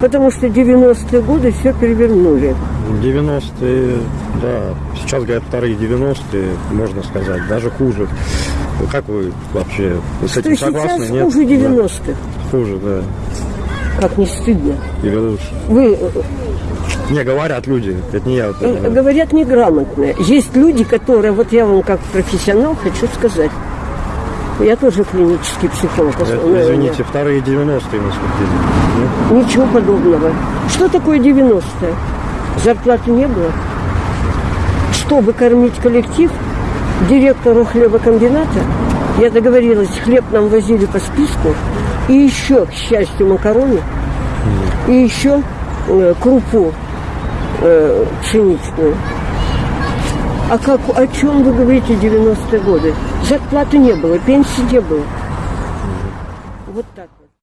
Потому что 90-е годы все перевернули. 90-е, да, сейчас говорят вторые 90-е, можно сказать, даже хуже. Ну, Как вы вообще с Что этим сейчас согласны? Нет? хуже Да, 90-х. хуже, да. Как не стыдно. Или лучше. Вы Не, говорят люди, это не я. вот э, это, говорят неграмотные. Есть люди, которые, вот я вам как профессионал хочу сказать, я тоже клинический психолог. это, основной, извините, вторые 90-е наступили. Нет? Ничего подобного. Что такое 90-е? Зарплаты не было. Чтобы кормить коллектив, директору хлебокомбината, я договорилась, хлеб нам возили по списку, и еще, к счастью, макароны, и еще э, крупу э, пшеничную. А как, о чем вы говорите 90-е годы? Зарплаты не было, пенсии не было. Вот так.